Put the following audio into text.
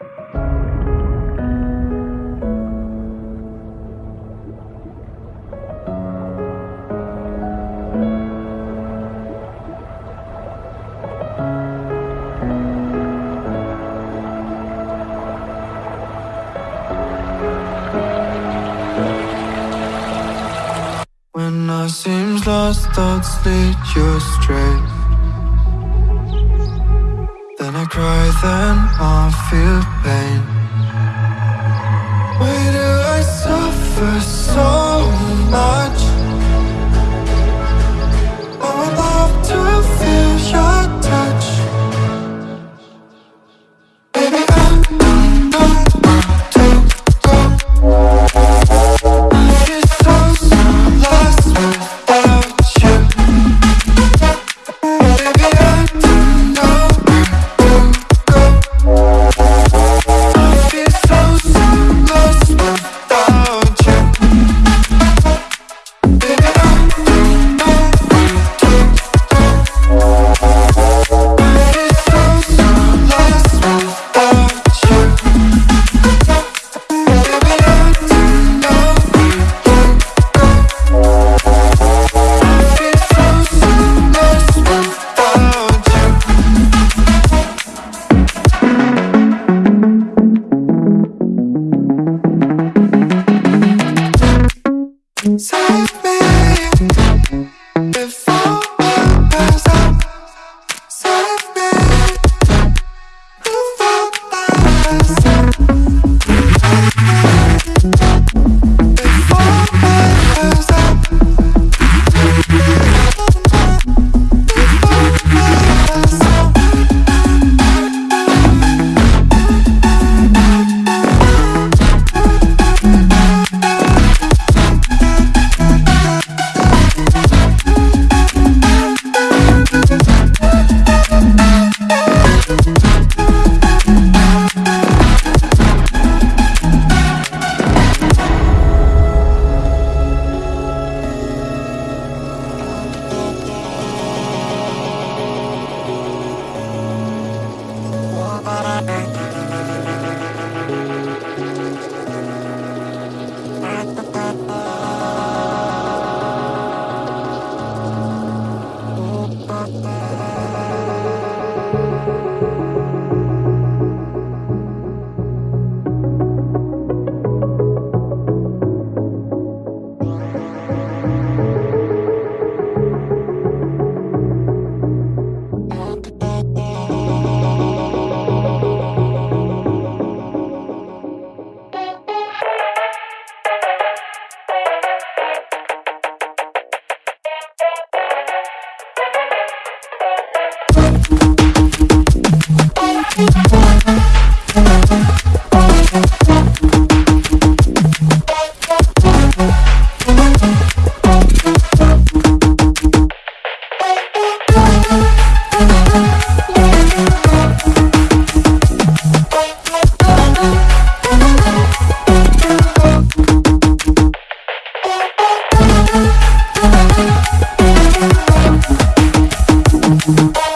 When I seems lost thoughts lead you straight try, then I feel pain. Why do I suffer Thank mm -hmm. you.